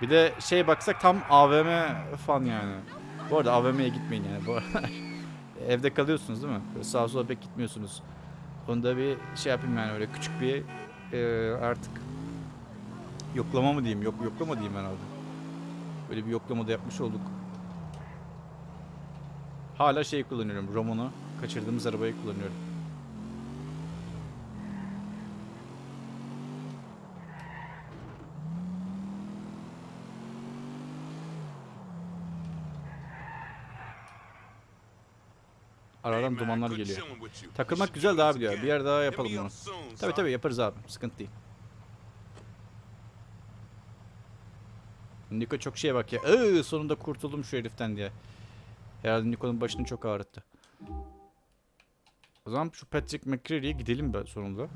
Speaker 1: Bir de şey baksak tam AVM fan yani. Bu arada AVM'ye gitmeyin yani. Bu arada [LAUGHS] evde kalıyorsunuz değil mi? Böyle sağa sola pek gitmiyorsunuz. Onu da bir şey yapayım yani öyle küçük bir eee, artık yoklama mı diyeyim? Yok yoklama diyeyim herhalde. Böyle bir yoklama da yapmış olduk. Hala şey kullanıyorum. Roman'ı kaçırdığımız arabayı kullanıyorum. Aradan dumanlar geliyor. Takılmak güzel diyor.
Speaker 8: again.
Speaker 1: Bir yer daha yapalım bunu.
Speaker 8: son.
Speaker 1: tabii yaparız abi. Sıkıntı değil. Niko çok şeye bak ya. Iı, sonunda kurtuldum şu heriften diye. Herhalde Niko'nun başını çok ağrıttı. O zaman şu Patrick McCreary'e gidelim be sonunda.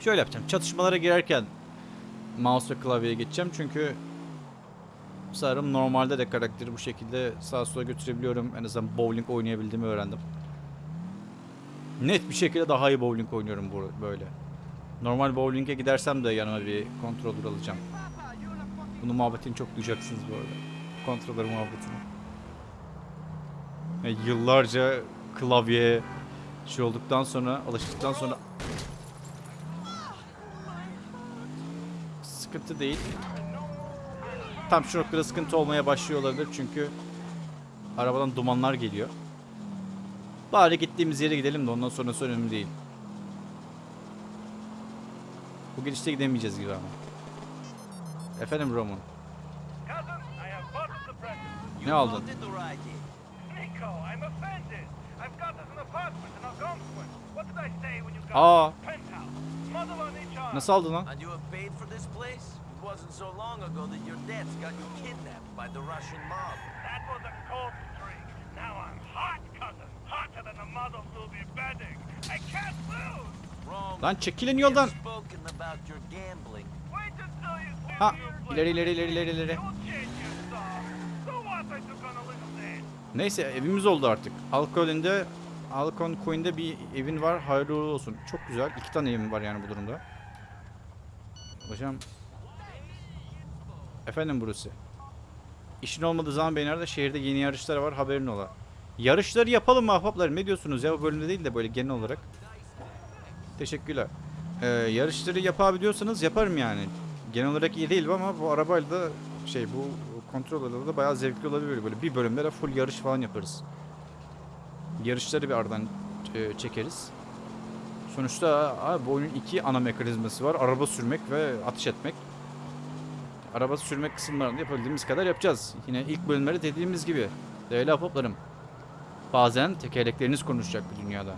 Speaker 1: Şöyle yapacağım. Çatışmalara girerken mouse ve klavyeye geçeceğim çünkü sanırım normalde de karakteri bu şekilde sağa sola götürebiliyorum. En azından bowling oynayabildiğimi öğrendim. Net bir şekilde daha iyi bowling oynuyorum böyle. Normal bowling'e gidersem de yanıma bir controller alacağım. Bunun muhabbetini çok duyacaksınız bu arada. Controller muhabbetini. Yani yıllarca klavye şey olduktan sonra, alıştıktan sonra sıkıntı değil. Tam şu noktada sıkıntı olmaya başlıyor olabilir çünkü arabadan dumanlar geliyor. Bari gittiğimiz yere gidelim de ondan sonrası önemli değil. Bu gidişte gidemeyeceğiz gibi ama. Efendim Roman. Ne aldın? Aa, nasıl aldın lan?
Speaker 7: It wasn't so long ago that your dads got you kidnapped by the Russian mob.
Speaker 6: That was a cold streak. Now I'm hot, cousin. Hotter than a mother's will be bedding. I can't lose.
Speaker 7: Wrong.
Speaker 1: Lan çekilin yoldan. Ha,
Speaker 6: the
Speaker 1: ileri ileri ileri ileri ileri. Neyse evimiz oldu artık. Alcon'de Alcon Queen'de bir evin var. Hayırlı olsun. Çok güzel. İki tane evim var yani bu durumda. Hocam. Efendim burası. İşin olmadığı zaman beni arada şehirde yeni yarışlar var haberin ola. Yarışları yapalım mı ahbaplar? Ne diyorsunuz ya bu bölümde değil de böyle genel olarak. Teşekkürler. Ee, yarışları yapabiliyorsanız yaparım yani. Genel olarak iyi değilim ama bu arabayla da şey bu kontrol da bayağı zevkli olabilir böyle. Bir bölümde de full yarış falan yaparız. Yarışları bir aradan e, çekeriz. Sonuçta abi, bu oyunun iki ana mekanizması var. Araba sürmek ve atış etmek. Araba sürmek kısımlarında yapabildiğimiz kadar yapacağız. Yine ilk bölümlerde dediğimiz gibi. Değerli ahbaplarım. Bazen tekerlekleriniz konuşacak bu dünyada.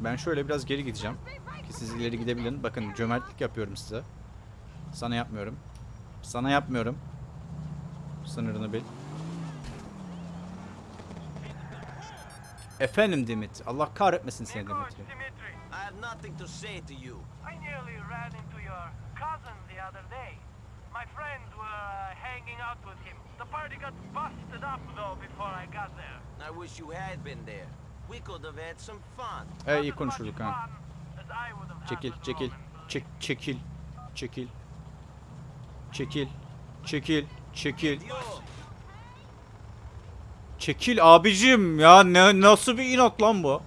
Speaker 1: Ben şöyle biraz geri gideceğim. Ki siz ileri gidebilin. Bakın cömertlik yapıyorum size. Sana yapmıyorum. Sana yapmıyorum. Sınırını bil. Efendim Dimit. Allah kahretmesin seni Dimitri.
Speaker 7: I have nothing to say to you.
Speaker 6: I nearly ran into your cousin the other day. My friends were uh, hanging out with him. The party got busted up though before I got there.
Speaker 7: I wish you had been there. We could have had some fun.
Speaker 1: He
Speaker 6: Not
Speaker 1: iyi konuşurduk ha. Çekil, çekil. Çek, çekil. Çekil. Çekil. Çekil. Çekil. Çekil abicim ya ne nasıl bir inat lan bu?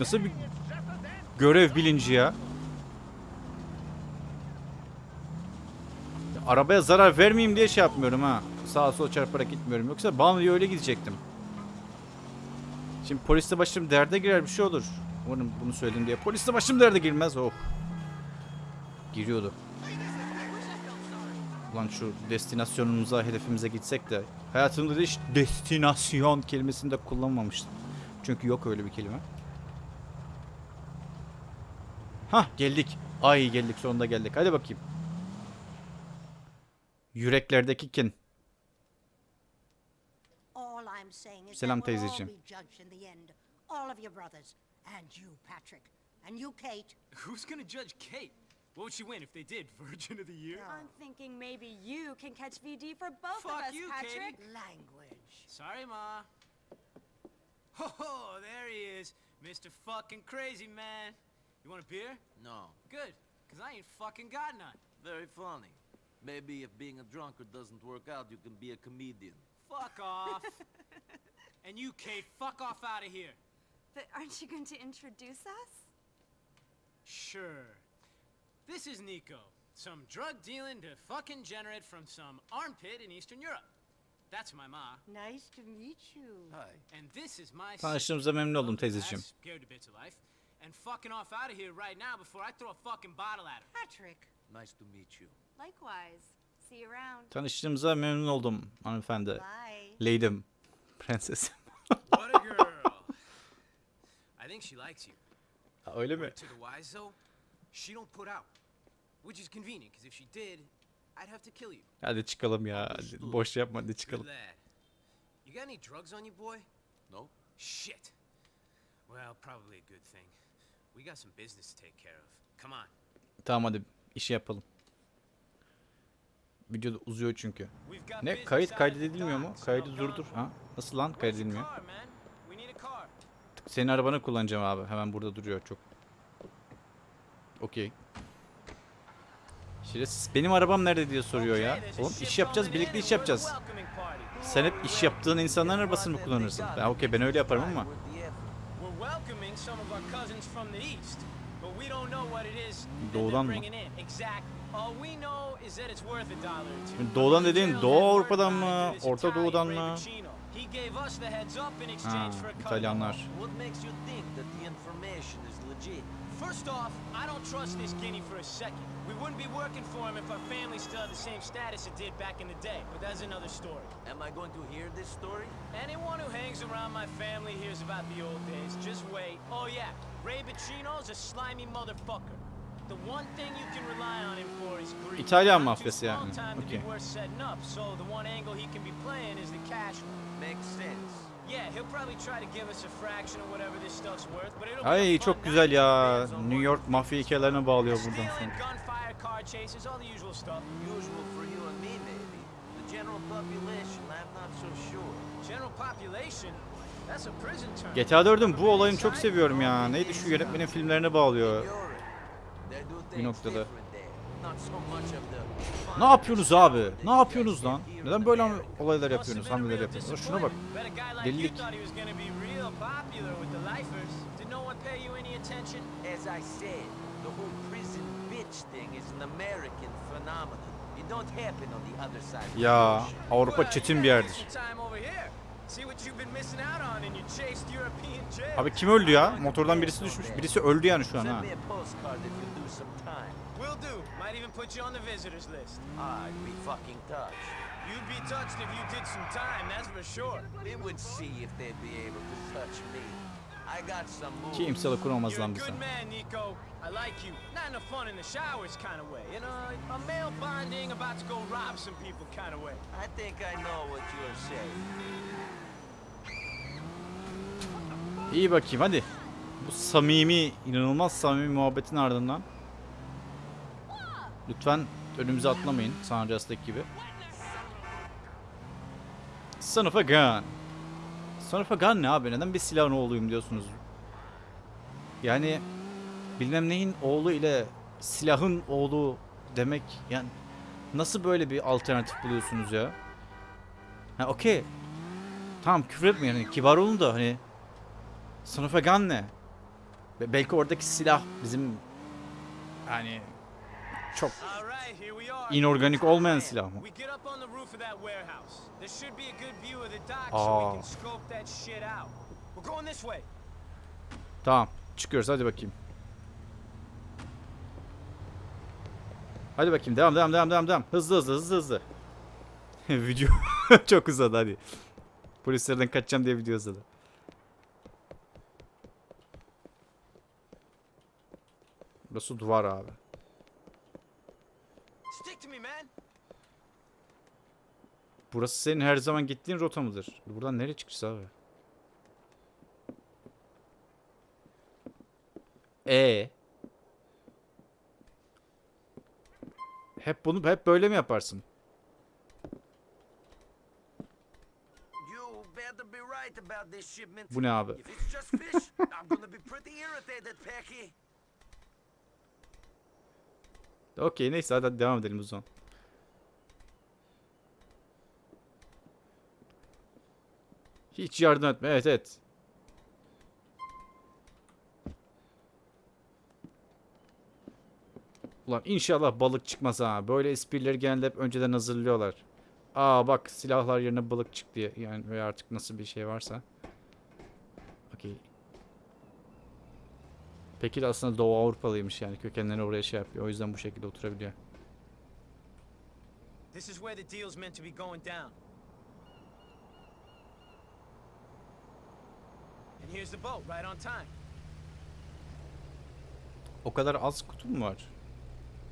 Speaker 1: Nasıl bir görev bilinci ya? Ya Arabaya zarar vermeyeyim diye şey yapmıyorum ha. Sağa sola çarparak gitmiyorum. Yoksa Banliyö'ye öyle gidecektim. Şimdi poliste başım derde girer bir şey olur. Umarım bunu söyledim diye. Poliste başım derde girmez. Oh. Giriyordu. Ulan şu destinasyonumuza, hedefimize gitsek de hayatımda da hiç destinasyon kelimesini de kullanmamıştım. Çünkü yok öyle bir kelime. Hah geldik. Ay geldik sonunda geldik. Hadi bakayım. Yüreklerdeki kin.
Speaker 9: All I'm saying is
Speaker 1: Selam teyzeciğim.
Speaker 9: All of your brothers. And you, Patrick. And you, Kate.
Speaker 10: Who's gonna judge Kate? What would she win if they did? [LAUGHS] Virgin of the Year?
Speaker 11: I'm thinking maybe you can catch VD for both
Speaker 10: Fuck
Speaker 11: of us,
Speaker 10: you,
Speaker 11: Patrick.
Speaker 10: Katie.
Speaker 9: Language.
Speaker 10: Sorry, Ma. Oh, there he is. Mr. fucking crazy man. You want a beer?
Speaker 7: No.
Speaker 10: Good, because I ain't fucking got none.
Speaker 7: Very funny. Maybe if being a drunkard doesn't work out, you can be a comedian.
Speaker 10: Fuck off. [LAUGHS] and you, Kate, fuck off out of here.
Speaker 11: But aren't you going to introduce us?
Speaker 10: Sure. This is Nico, some drug dealing to fucking generate from some armpit in Eastern Europe. That's my ma.
Speaker 9: Nice to meet you.
Speaker 7: Hi.
Speaker 10: And this is my
Speaker 1: Tanıştığımıza memnun oldum teyzeciğim.
Speaker 10: Scared to bits of life. And fucking off out of here right now before I throw a fucking bottle at her.
Speaker 9: Patrick.
Speaker 7: Nice to meet you.
Speaker 11: Likewise. See you around.
Speaker 1: Tanıştığımıza memnun oldum hanımefendi.
Speaker 9: Bye.
Speaker 1: Leydim. [LAUGHS] Prensesim.
Speaker 10: What a girl. I think she likes you.
Speaker 1: Ha, Öyle mi?
Speaker 10: To the wise though, she don't put out. Which is convenient, because if she did, I'd have to kill you.
Speaker 1: Hadi çıkalım ya. Boş yapma hadi çıkalım.
Speaker 10: You got any drugs on you, boy?
Speaker 7: No?
Speaker 10: Shit. Well, probably a good thing. We got some business to take care of. Come on.
Speaker 1: Tamam hadi işi yapalım. Video da uzuyor çünkü. Ne kayıt kaydedilmiyor mu? Kaydı durdur. Ha? Nasıl lan kaydedilmiyor? Senin arabanı kullanacağım abi. Hemen burada duruyor çok. Okey. Şerefsiz benim arabam nerede diye soruyor ya. Oğlum iş yapacağız, birlikte iş yapacağız. Sen hep iş yaptığın insanların arabasını mı kullanırsın? Ben okey ben öyle yaparım ama. Doğudan mı? doğudan dediğin Doğu Avrupa'dan mı, Orta Doğu'dan mı?
Speaker 10: Pacino. He gave us the heads up in
Speaker 1: Ha,
Speaker 10: exchange ah, for a cut of the
Speaker 1: İtalyanlar.
Speaker 7: What makes you think that the information is legit?
Speaker 10: First off, I don't trust this guinea for a second. We wouldn't be working for him if our family still had the same status it did back in the day, but that's another story.
Speaker 7: Am I going to hear this story?
Speaker 10: Anyone who hangs around my family hears about the old days. Just wait. Oh yeah, Ray Bacino's a slimy motherfucker. The one thing you can rely on him for is greed.
Speaker 1: İtalyan
Speaker 10: Not too
Speaker 1: mafyası yani.
Speaker 10: time to
Speaker 1: Okey.
Speaker 10: be worth setting up, so the one angle he can be playing is the cash one.
Speaker 7: Makes sense.
Speaker 10: Yeah, he'll probably try to give us a fraction of whatever this stuff's worth, but it'll be a
Speaker 1: Ay çok güzel ya. New York mafya hikayelerine bağlıyor buradan sonra.
Speaker 10: gunfire, car chases, all the usual stuff.
Speaker 7: Usual for you and me, maybe. The general population, I'm not so sure.
Speaker 10: General population, that's a prison term.
Speaker 1: GTA 4'ün bu olayını çok seviyorum ya. Neydi şu yönetmenin filmlerine bağlıyor. Bir noktada. Ne yapıyorsunuz abi? Ne yapıyorsunuz lan? Neden böyle olaylar yapıyorsunuz, hamleler yapıyorsunuz? Şuna bak. Delilik. Ya. Avrupa çetin bir yerdir. Abi kim öldü ya? Motordan birisi düşmüş. Birisi öldü yani şu an ha.
Speaker 7: me a postcard if you do some time.
Speaker 10: Will do. Might even put you on the visitors list.
Speaker 7: I'd be fucking touched.
Speaker 10: You'd be touched if you did some time, that's for sure.
Speaker 7: We would see if they'd be able to touch me. I got some moves.
Speaker 1: Kimse
Speaker 10: You're a
Speaker 1: lan bize.
Speaker 10: good man, Nico. I like you. Not in a fun in the showers kind of way. In a, a male bonding, about to go rob some people kind of way.
Speaker 7: I think I know what you're saying.
Speaker 1: İyi bakayım hadi. Bu samimi, inanılmaz samimi muhabbetin ardından. Lütfen önümüze atlamayın. San Andreas'taki gibi. Son of a gun. Son of a gun ne abi? Neden bir silahın oğluyum diyorsunuz? Yani bilmem neyin oğlu ile silahın oğlu demek yani nasıl böyle bir alternatif buluyorsunuz ya? Ha okey. Tamam küfür etmeyin hani kibar olun da hani Son of a gun ne? Be- belki oradaki silah bizim yani çok inorganik olmayan silah mı? Aa. Tamam. Çıkıyoruz hadi bakayım. Hadi bakayım devam devam devam devam devam. Hızlı hızlı hızlı hızlı. [LAUGHS] video [LAUGHS] çok uzadı hadi. Polislerden kaçacağım diye video uzadı. Burası duvar abi.
Speaker 10: Stick to me, man.
Speaker 1: Burası senin her zaman gittiğin rota mıdır? Buradan nereye çıkacağız abi? E. Hep bunu hep böyle mi yaparsın? Bu ne abi?
Speaker 7: If it's just fish, I'm gonna be pretty irritated, Pecky.
Speaker 1: Okey neyse hadi devam edelim o zaman. Hiç yardım etme. Evet evet. Ulan inşallah balık çıkmaz ha. Böyle esprileri genelde hep önceden hazırlıyorlar. Aa bak silahlar yerine balık çıktı yani veya artık nasıl bir şey varsa. Okey. Peki de aslında Doğu Avrupalıymış yani kökenleri oraya şey yapıyor. O yüzden bu şekilde oturabiliyor.
Speaker 10: This is where the deal's meant to be going down. And here's the boat, right on time.
Speaker 1: O kadar az kutu mu var?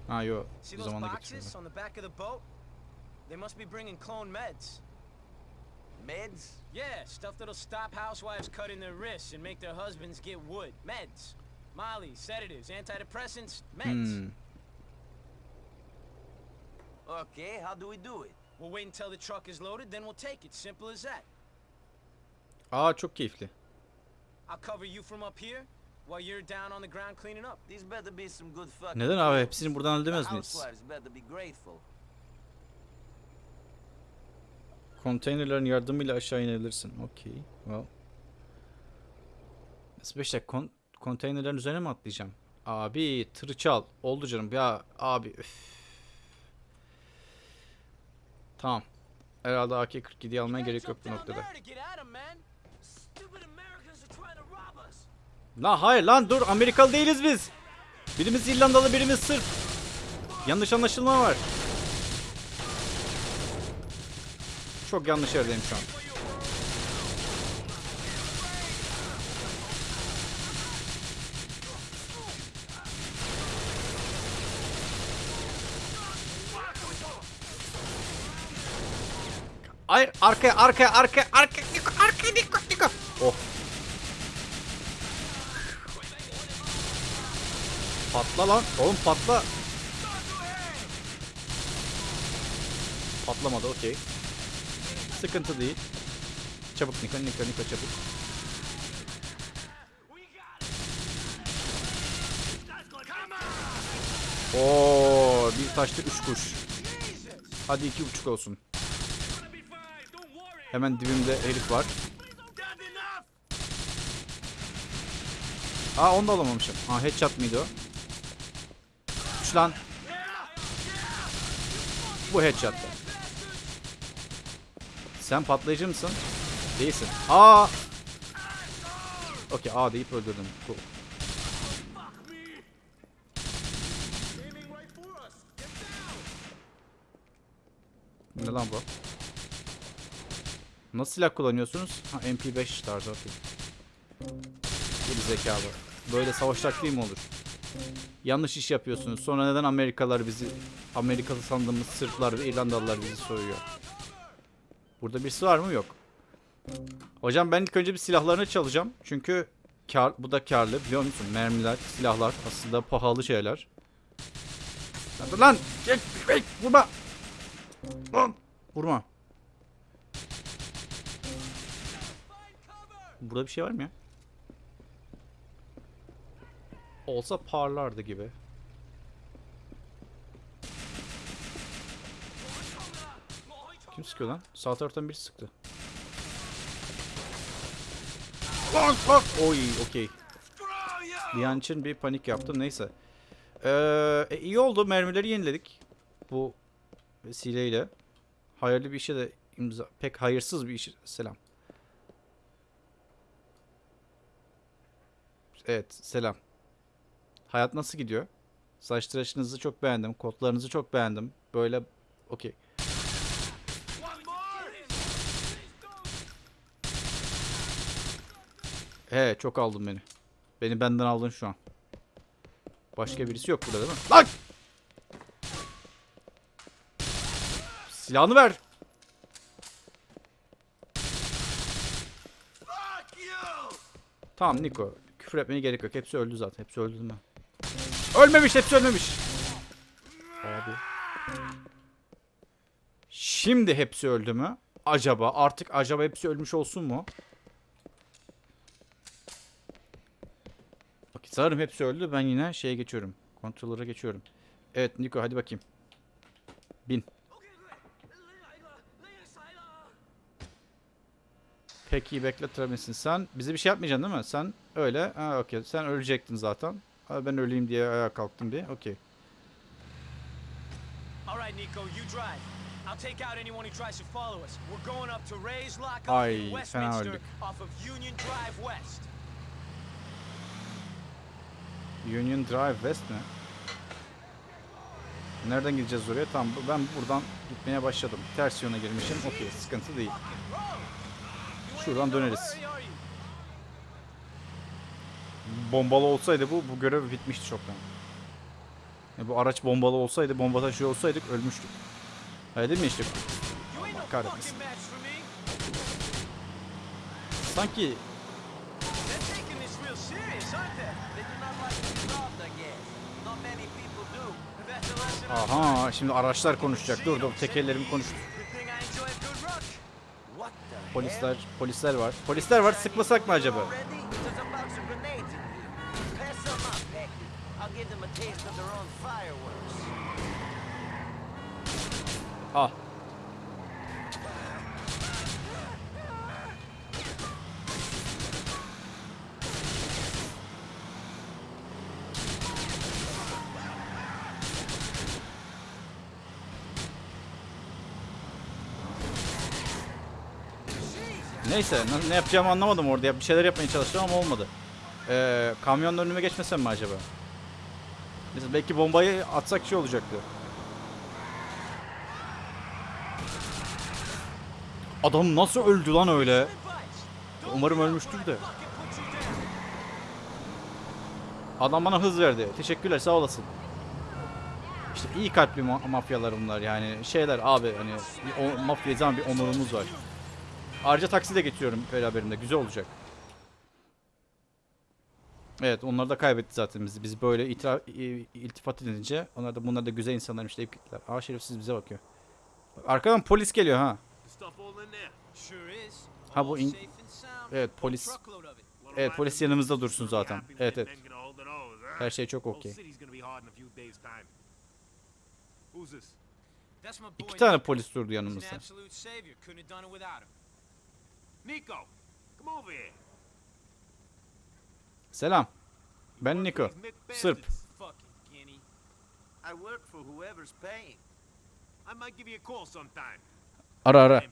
Speaker 1: Ha yo.
Speaker 10: See
Speaker 1: Bu
Speaker 10: those
Speaker 1: zamanda
Speaker 10: boxes
Speaker 1: getiriyorlar.
Speaker 10: on the back of the boat? They must be bringing clone meds.
Speaker 7: Meds?
Speaker 10: Yeah, stuff that'll stop housewives cutting their wrists and make their husbands get wood. Meds. Molly, sedatives, antidepressants, meds.
Speaker 1: Hmm.
Speaker 7: Okay, how do we do it?
Speaker 10: We'll wait until the truck is loaded, then we'll take it. Simple as that.
Speaker 1: Aa çok keyifli.
Speaker 10: I'll cover you from up here while you're down on the ground cleaning up.
Speaker 7: These better be some good fucking
Speaker 1: Neden abi? Hepsini buradan halledemez miyiz? Konteynerlerin yardımıyla aşağı inebilirsin. Okey. Well. Dakika kon konteynerlerin üzerine mi atlayacağım? Abi tırı çal. Oldu canım. Ya abi. üf. Tamam. Herhalde AK-47'yi almaya gerek yok bu noktada.
Speaker 10: there to get at 'em, man. Stupid Americans are trying to rob us.
Speaker 1: La hayır lan dur Amerikalı değiliz biz. Birimiz İrlandalı birimiz Sırp. Yanlış anlaşılma var. Çok yanlış yerdeyim şu an. Hayır arkaya arkaya arkaya arkaya Niko arkaya Niko Niko. Oh. Patla lan. Oğlum patla. Patlamadı okey. Sıkıntı değil. Çabuk Niko Niko Niko çabuk. Oo, bir taşta üç kuş. Hadi iki buçuk olsun. Hemen dibimde herif var. Aa onu da alamamışım. Ha headshot mıydı o? Üç lan. Bu headshot'ta. Sen patlayıcı mısın? Değilsin. Aa. Okey A deyip öldürdüm. Cool. Ne lan bu? Nasıl silah kullanıyorsunuz? Ha MP5 tarzı okey. Geri zekalı. Böyle savaş taktiği mi olur? Yanlış iş yapıyorsunuz. Sonra neden Amerikalılar bizi Amerikalı sandığımız Sırplar ve İrlandalılar bizi soruyor? Burada birisi var mı? Yok. Hocam ben ilk önce bir silahlarını çalacağım. Çünkü kar, bu da karlı biliyor musun? Mermiler, silahlar aslında pahalı şeyler. Lan lan! Vurma! Lan! Vurma. Burada bir şey var mı ya? Olsa parlardı gibi. Kim sıkıyor lan? Sağ taraftan biri sıktı. Bak bak. Oy okey. Bir bir panik yaptım neyse. Ee, e, iyi oldu mermileri yeniledik. Bu vesileyle. Hayırlı bir işe de imza. Pek hayırsız bir iş. Selam. Evet selam. Hayat nasıl gidiyor? Saç tıraşınızı çok beğendim. Kotlarınızı çok beğendim. Böyle okey. He çok aldın beni. Beni benden aldın şu an. Başka birisi yok burada değil mi? Lan! Silahını ver. Tamam Niko. Küfür etmeye gerek yok. Hepsi öldü zaten. Hepsi öldü mi? Ölmemiş. Hepsi ölmemiş. Abi. Şimdi hepsi öldü mü? Acaba artık acaba hepsi ölmüş olsun mu? Bak sanırım hepsi öldü. Ben yine şeye geçiyorum. Kontrolöre geçiyorum. Evet Niko hadi bakayım. Bin. Peki bekletiremezsin. Sen bize bir şey yapmayacaksın değil mi? Sen öyle. Ha okey. Sen ölecektin zaten. Ha, ben öleyim diye ayağa kalktım bir. Okey.
Speaker 10: All right, Nico, you drive. I'll take out anyone who tries to follow us. We're going up to Ray's Lockup
Speaker 1: Ay, fena öldük.
Speaker 10: Union Drive West.
Speaker 1: Union Drive West mi? Nereden gideceğiz oraya? Tamam ben buradan gitmeye başladım. Ters yöne girmişim. Okey sıkıntı değil. Şuradan döneriz. Bombalı olsaydı bu bu görev bitmişti çoktan. Ya bu araç bombalı olsaydı, bomba taşıyor olsaydık ölmüştük. Öyle değil mi işte? Kahretmesin. Sanki aha şimdi araçlar konuşacak. Dur dur tekerlerim konuştu.
Speaker 10: Good thing I enjoy a good rush.
Speaker 7: What the hell?
Speaker 1: Polisler, polisler var. Polisler var. Sıkmasak mı acaba?
Speaker 7: Already? There's a box of grenades in here. Pass them up, Becky. I'll give them a taste of their own fireworks.
Speaker 1: Ah. Neyse ne, yapacağımı anlamadım orada. Bir şeyler yapmaya çalıştım ama olmadı. Ee, kamyonun önüme geçmesem mi acaba? Mesela belki bombayı atsak şey olacaktı. Adam nasıl öldü lan öyle? Umarım ölmüştür de. Adam bana hız verdi. Teşekkürler sağ olasın. İşte iyi kalpli ma- mafyalar bunlar yani. Şeyler abi hani mafya zaman bir onurumuz var. Ayrıca taksi de getiriyorum beraberinde. Güzel olacak. Evet onlar da kaybetti zaten bizi. Biz böyle itira, iltifat edince onlar da bunlar da güzel insanlarmış deyip gittiler. Aa şerefsiz bize bakıyor. Arkadan polis geliyor ha. Ha bu in-. Evet polis. Evet polis yanımızda dursun zaten. Evet evet. Her şey çok okey. İki tane polis durdu yanımızda.
Speaker 8: Nico, come over here.
Speaker 1: Selam. Ben
Speaker 8: Mick
Speaker 1: Sırp.
Speaker 8: bastards.
Speaker 10: Fucking guinea.
Speaker 7: I work for whoever's paying.
Speaker 8: I might give you a call sometime.
Speaker 1: Ara ara.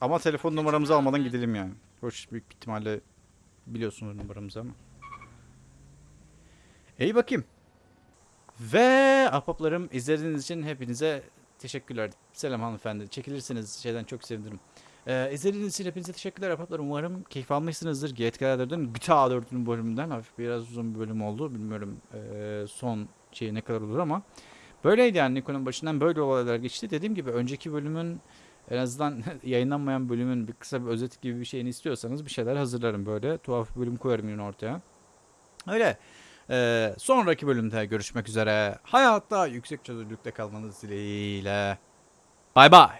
Speaker 1: Ama telefon numaramızı almadan gidelim yani. Hoş büyük ihtimalle biliyorsunuz numaramızı ama. İyi bakayım. Ve ahbaplarım izlediğiniz için hepinize teşekkürler. Selam hanımefendi. Çekilirseniz şeyden çok sevinirim. Ee, izlediğiniz için hepinize teşekkürler Apatlar. Umarım keyif almışsınızdır. GTK 4'ün GTA 4'ün bölümünden hafif biraz uzun bir bölüm oldu. Bilmiyorum e, son şey ne kadar olur ama. Böyleydi yani Nikon'un başından böyle olaylar geçti. Dediğim gibi önceki bölümün en azından [LAUGHS] yayınlanmayan bölümün bir kısa bir özet gibi bir şeyini istiyorsanız bir şeyler hazırlarım böyle. Tuhaf bir bölüm koyarım yine ortaya. Öyle. Ee, sonraki bölümde görüşmek üzere. Hayatta yüksek çözünürlükte kalmanız dileğiyle. Bay bay.